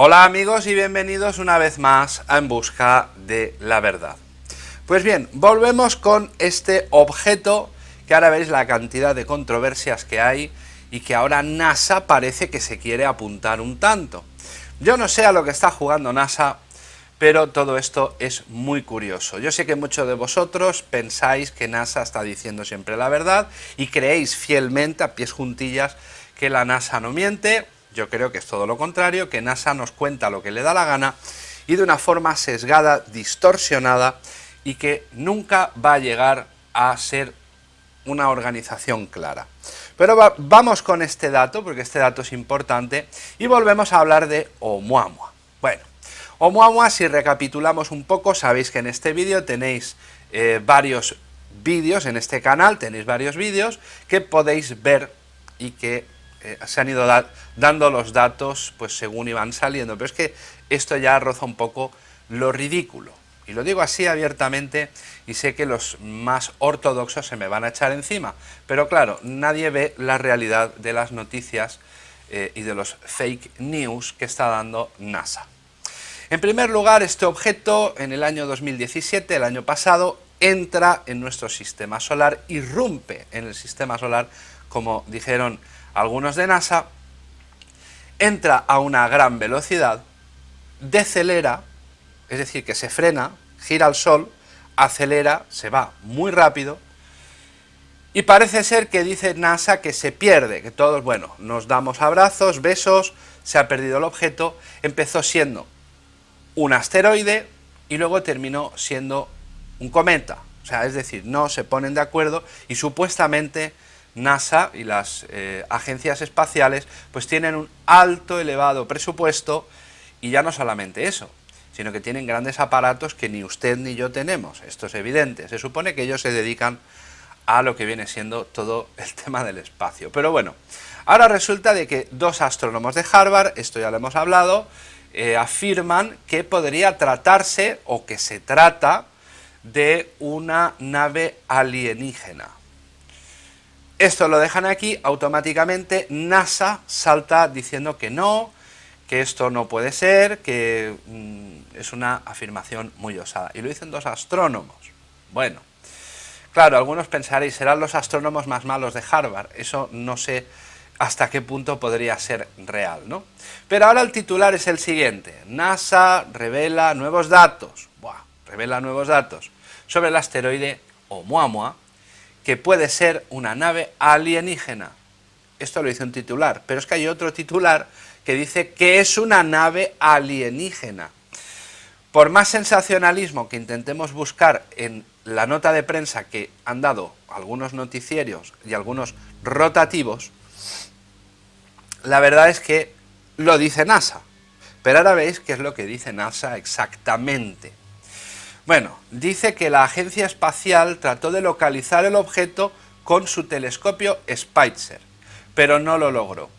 Hola amigos y bienvenidos una vez más a En Busca de la Verdad. Pues bien, volvemos con este objeto que ahora veis la cantidad de controversias que hay y que ahora NASA parece que se quiere apuntar un tanto. Yo no sé a lo que está jugando NASA, pero todo esto es muy curioso. Yo sé que muchos de vosotros pensáis que NASA está diciendo siempre la verdad y creéis fielmente, a pies juntillas, que la NASA no miente. Yo creo que es todo lo contrario, que NASA nos cuenta lo que le da la gana y de una forma sesgada, distorsionada y que nunca va a llegar a ser una organización clara. Pero vamos con este dato, porque este dato es importante, y volvemos a hablar de Oumuamua. Bueno, Oumuamua, si recapitulamos un poco, sabéis que en este vídeo tenéis eh, varios vídeos, en este canal tenéis varios vídeos que podéis ver y que eh, se han ido dando los datos pues según iban saliendo, pero es que esto ya roza un poco lo ridículo. Y lo digo así abiertamente y sé que los más ortodoxos se me van a echar encima, pero claro, nadie ve la realidad de las noticias eh, y de los fake news que está dando NASA. En primer lugar, este objeto en el año 2017, el año pasado, entra en nuestro sistema solar, irrumpe en el sistema solar, como dijeron algunos de NASA, entra a una gran velocidad, decelera, es decir, que se frena, gira al Sol, acelera, se va muy rápido, y parece ser que dice NASA que se pierde, que todos, bueno, nos damos abrazos, besos, se ha perdido el objeto, empezó siendo un asteroide y luego terminó siendo un cometa. O sea, es decir, no se ponen de acuerdo y supuestamente NASA y las eh, agencias espaciales pues tienen un alto, elevado presupuesto y ya no solamente eso, sino que tienen grandes aparatos que ni usted ni yo tenemos, esto es evidente. Se supone que ellos se dedican a lo que viene siendo todo el tema del espacio. Pero bueno, ahora resulta de que dos astrónomos de Harvard, esto ya lo hemos hablado, eh, afirman que podría tratarse o que se trata de una nave alienígena. Esto lo dejan aquí, automáticamente NASA salta diciendo que no, que esto no puede ser, que mm, es una afirmación muy osada. Y lo dicen dos astrónomos. Bueno, claro, algunos pensaréis, serán los astrónomos más malos de Harvard. Eso no sé hasta qué punto podría ser real, ¿no? Pero ahora el titular es el siguiente, NASA revela nuevos datos, Buah, revela nuevos datos sobre el asteroide Oumuamua, que puede ser una nave alienígena. Esto lo dice un titular, pero es que hay otro titular que dice que es una nave alienígena. Por más sensacionalismo que intentemos buscar en la nota de prensa que han dado algunos noticieros y algunos rotativos, la verdad es que lo dice NASA. Pero ahora veis qué es lo que dice NASA exactamente. Bueno, dice que la agencia espacial trató de localizar el objeto con su telescopio Spitzer, pero no lo logró.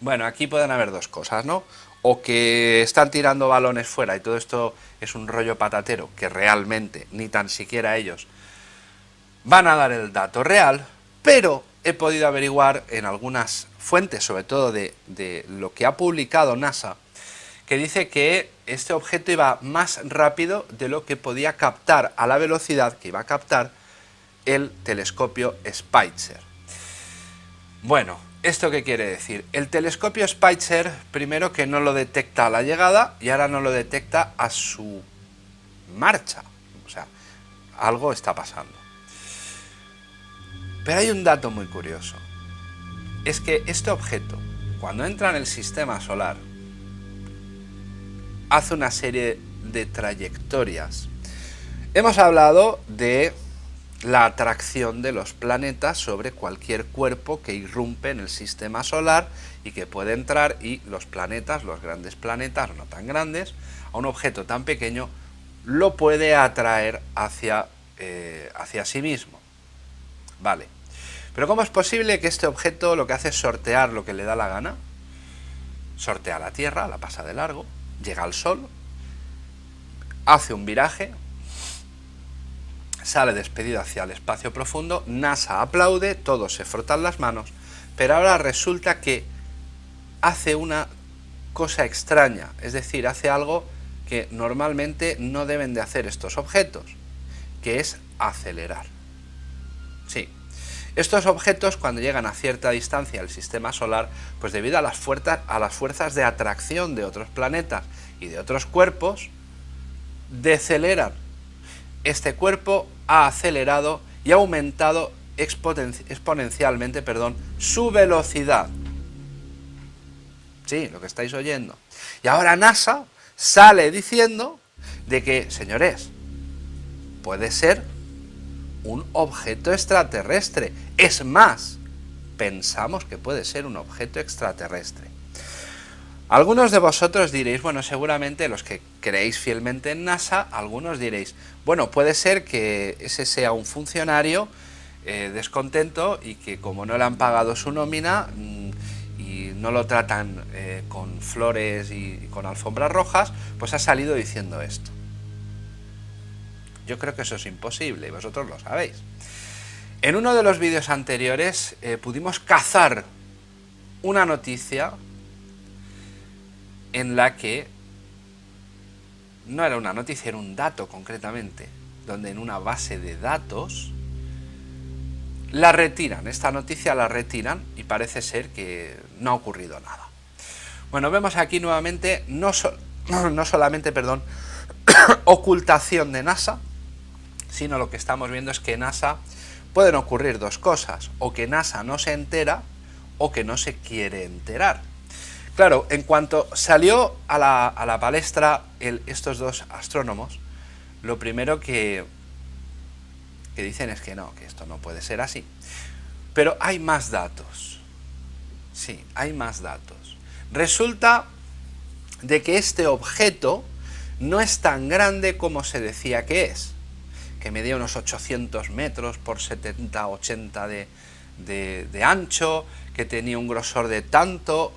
Bueno, aquí pueden haber dos cosas, ¿no? O que están tirando balones fuera y todo esto es un rollo patatero, que realmente ni tan siquiera ellos van a dar el dato real, pero he podido averiguar en algunas fuentes, sobre todo de, lo que ha publicado NASA, que dice que este objeto iba más rápido de lo que podía captar a la velocidad que iba a captar el telescopio Spitzer. Bueno, ¿esto qué quiere decir? El telescopio Spitzer, primero que no lo detecta a la llegada y ahora no lo detecta a su marcha. O sea, algo está pasando. Pero hay un dato muy curioso. Es que este objeto, cuando entra en el sistema solar, hace una serie de trayectorias. Hemos hablado de la atracción de los planetas sobre cualquier cuerpo que irrumpe en el sistema solar y que puede entrar y los planetas, los grandes planetas, no tan grandes, a un objeto tan pequeño, lo puede atraer hacia, eh, hacia sí mismo. Vale. Pero ¿cómo es posible que este objeto lo que hace es sortear lo que le da la gana? Sortea la Tierra, la pasa de largo, llega al Sol, hace un viraje, sale despedido hacia el espacio profundo, NASA aplaude, todos se frotan las manos, pero ahora resulta que hace una cosa extraña, es decir, hace algo que normalmente no deben de hacer estos objetos, que es acelerar. Estos objetos cuando llegan a cierta distancia del sistema solar, pues debido a las, fuerzas, a las fuerzas de atracción de otros planetas y de otros cuerpos, deceleran. Este cuerpo ha acelerado y ha aumentado exponencialmente perdón, su velocidad. Sí, lo que estáis oyendo. Y ahora NASA sale diciendo de que, señores, puede ser un objeto extraterrestre. Es más, pensamos que puede ser un objeto extraterrestre. Algunos de vosotros diréis, bueno, seguramente los que creéis fielmente en NASA, algunos diréis, bueno, puede ser que ese sea un funcionario eh, descontento y que como no le han pagado su nómina mm, y no lo tratan eh, con flores y con alfombras rojas, pues ha salido diciendo esto. Yo creo que eso es imposible y vosotros lo sabéis. En uno de los vídeos anteriores eh, pudimos cazar una noticia en la que no era una noticia, era un dato concretamente, donde en una base de datos la retiran, esta noticia la retiran y parece ser que no ha ocurrido nada. Bueno, vemos aquí nuevamente no, no solamente, perdón, ocultación de NASA, sino lo que estamos viendo es que NASA pueden ocurrir dos cosas, o que NASA no se entera o que no se quiere enterar. Claro, en cuanto salió a la, palestra estos dos astrónomos, lo primero que, que dicen es que no, que esto no puede ser así. Pero hay más datos. Sí, hay más datos. Resulta de que este objeto no es tan grande como se decía que es que medía unos 800 metros por 70, 80 de, de, ancho, que tenía un grosor de tanto.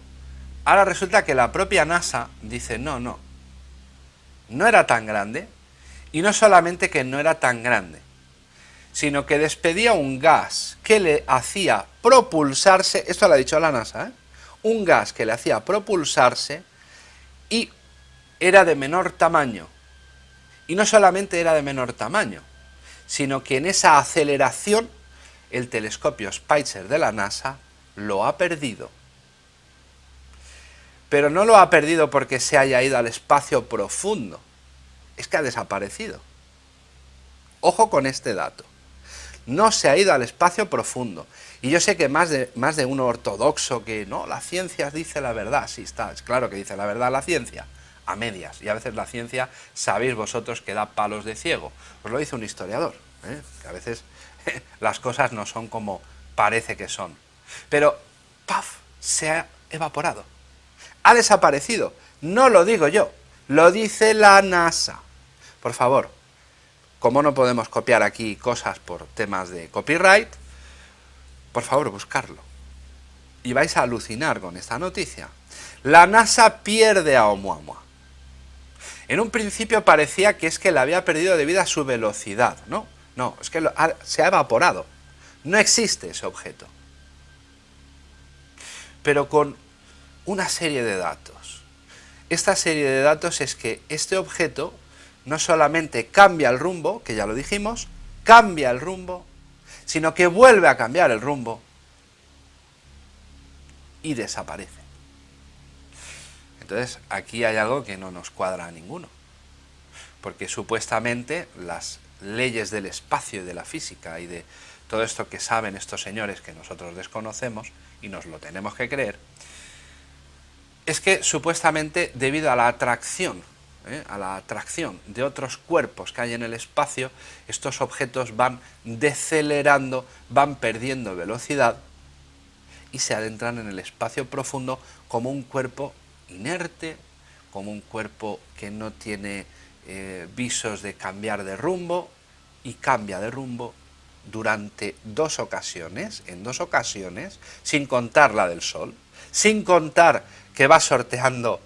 Ahora resulta que la propia NASA dice, no, no, no era tan grande, y no solamente que no era tan grande, sino que despedía un gas que le hacía propulsarse, esto lo ha dicho la NASA, ¿eh? un gas que le hacía propulsarse y era de menor tamaño. Y no solamente era de menor tamaño, sino que en esa aceleración el telescopio Spitzer de la NASA lo ha perdido. Pero no lo ha perdido porque se haya ido al espacio profundo, es que ha desaparecido. Ojo con este dato. No se ha ido al espacio profundo. Y yo sé que más de, más de uno ortodoxo que no, la ciencia dice la verdad. Sí, está, es claro que dice la verdad la ciencia a medias. Y a veces la ciencia, sabéis vosotros, que da palos de ciego. Os lo dice un historiador, ¿eh? que a veces las cosas no son como parece que son. Pero, ¡paf!, se ha evaporado. Ha desaparecido. No lo digo yo, lo dice la NASA. Por favor, como no podemos copiar aquí cosas por temas de copyright, por favor, buscarlo. Y vais a alucinar con esta noticia. La NASA pierde a Oumuamua. En un principio parecía que es que la había perdido debido a su velocidad, ¿no? No, es que se ha evaporado. No existe ese objeto. Pero con una serie de datos. Esta serie de datos es que este objeto no solamente cambia el rumbo, que ya lo dijimos, cambia el rumbo, sino que vuelve a cambiar el rumbo y desaparece. Entonces, aquí hay algo que no nos cuadra a ninguno, porque supuestamente las leyes del espacio y de la física y de todo esto que saben estos señores que nosotros desconocemos y nos lo tenemos que creer, es que supuestamente debido a la atracción, ¿eh? a la atracción de otros cuerpos que hay en el espacio, estos objetos van decelerando, van perdiendo velocidad y se adentran en el espacio profundo como un cuerpo inerte, como un cuerpo que no tiene eh, visos de cambiar de rumbo y cambia de rumbo durante dos ocasiones, en dos ocasiones, sin contar la del Sol, sin contar que va sorteando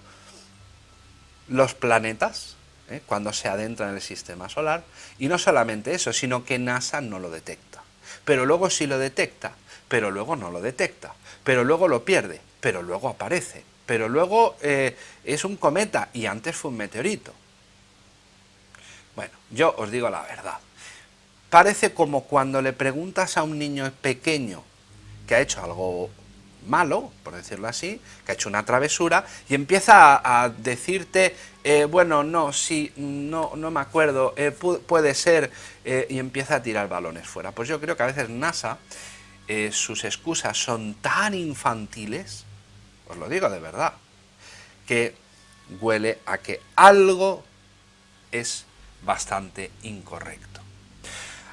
los planetas ¿eh? cuando se adentra en el sistema solar, y no solamente eso, sino que NASA no lo detecta. Pero luego sí lo detecta, pero luego no lo detecta, pero luego lo pierde, pero luego aparece pero luego eh, es un cometa y antes fue un meteorito. Bueno, yo os digo la verdad. Parece como cuando le preguntas a un niño pequeño que ha hecho algo malo, por decirlo así, que ha hecho una travesura, y empieza a, decirte, eh, bueno, no, sí, no, no me acuerdo, eh, puede ser, y empieza a tirar balones fuera. Pues yo creo que a veces NASA, sus excusas son tan infantiles, os lo digo de verdad, que huele a que algo es bastante incorrecto.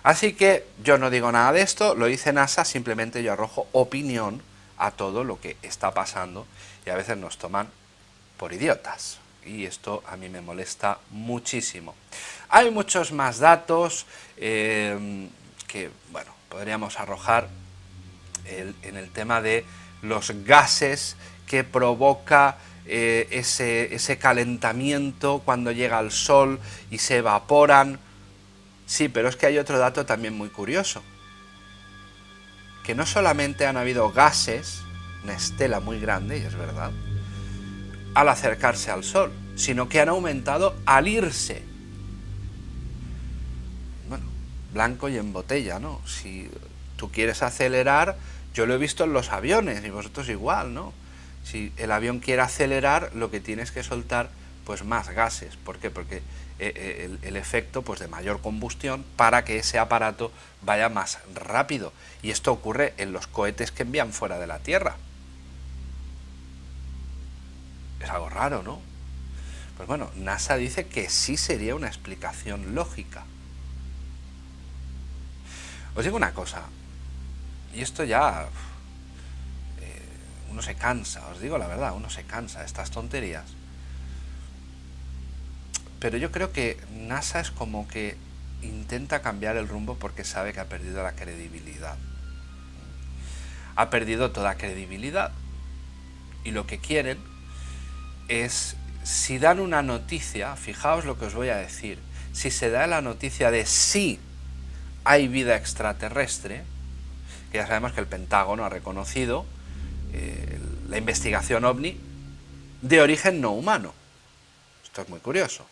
Así que yo no digo nada de esto, lo dice NASA, simplemente yo arrojo opinión a todo lo que está pasando y a veces nos toman por idiotas. Y esto a mí me molesta muchísimo. Hay muchos más datos eh, que, bueno, podríamos arrojar en el tema de los gases que provoca eh, ese, ese calentamiento cuando llega al sol y se evaporan. Sí, pero es que hay otro dato también muy curioso que no solamente han habido gases, una estela muy grande, y es verdad, al acercarse al Sol, sino que han aumentado al irse. Bueno, blanco y en botella, ¿no? Si tú quieres acelerar, yo lo he visto en los aviones, y vosotros igual, ¿no? Si el avión quiere acelerar, lo que tienes que soltar, pues más gases. ¿Por qué? Porque eh, eh, el, efecto pues, de mayor combustión para que ese aparato vaya más rápido. Y esto ocurre en los cohetes que envían fuera de la Tierra. Es algo raro, ¿no? Pues bueno, NASA dice que sí sería una explicación lógica. Os digo una cosa, y esto ya... Eh, uno se cansa, os digo la verdad, uno se cansa de estas tonterías pero yo creo que NASA es como que intenta cambiar el rumbo porque sabe que ha perdido la credibilidad. Ha perdido toda credibilidad. Y lo que quieren es, si dan una noticia, fijaos lo que os voy a decir, si se da la noticia de sí hay vida extraterrestre, ya sabemos que el Pentágono ha reconocido eh, la investigación ovni de origen no humano. Esto es muy curioso.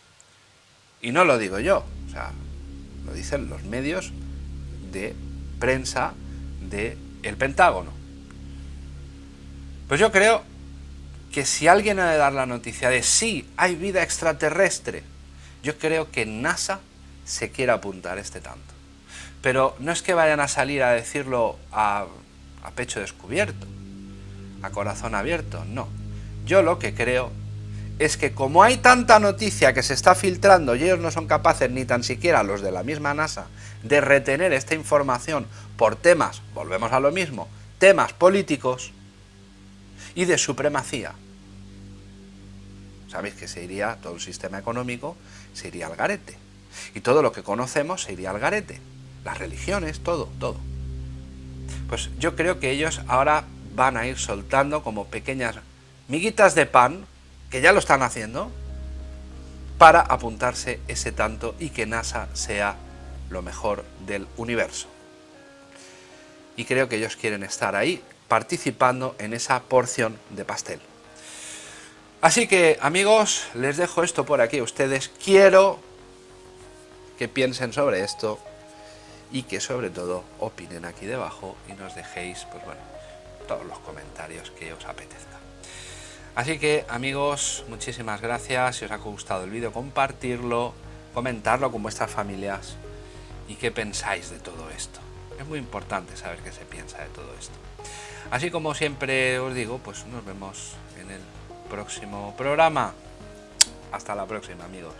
Y no lo digo yo, o sea, lo dicen los medios de prensa del el Pentágono. Pues yo creo que si alguien ha de dar la noticia de sí, hay vida extraterrestre, yo creo que NASA se quiere apuntar este tanto. Pero no es que vayan a salir a decirlo a, pecho descubierto, a corazón abierto, no. Yo lo que creo es que como hay tanta noticia que se está filtrando y ellos no son capaces, ni tan siquiera los de la misma NASA, de retener esta información por temas, volvemos a lo mismo, temas políticos y de supremacía. Sabéis que se iría todo el sistema económico, se iría al garete. Y todo lo que conocemos se iría al garete. Las religiones, todo, todo. Pues yo creo que ellos ahora van a ir soltando como pequeñas miguitas de pan que ya lo están haciendo, para apuntarse ese tanto y que NASA sea lo mejor del universo. Y creo que ellos quieren estar ahí, participando en esa porción de pastel. Así que, amigos, les dejo esto por aquí a ustedes. Quiero que piensen sobre esto y que sobre todo opinen aquí debajo y nos dejéis, pues bueno, todos los comentarios que os apetezca. Así que amigos, muchísimas gracias, si os ha gustado el vídeo, compartirlo, comentarlo con vuestras familias y qué pensáis de todo esto. Es muy importante saber qué se piensa de todo esto. Así como siempre os digo, pues nos vemos en el próximo programa. Hasta la próxima amigos.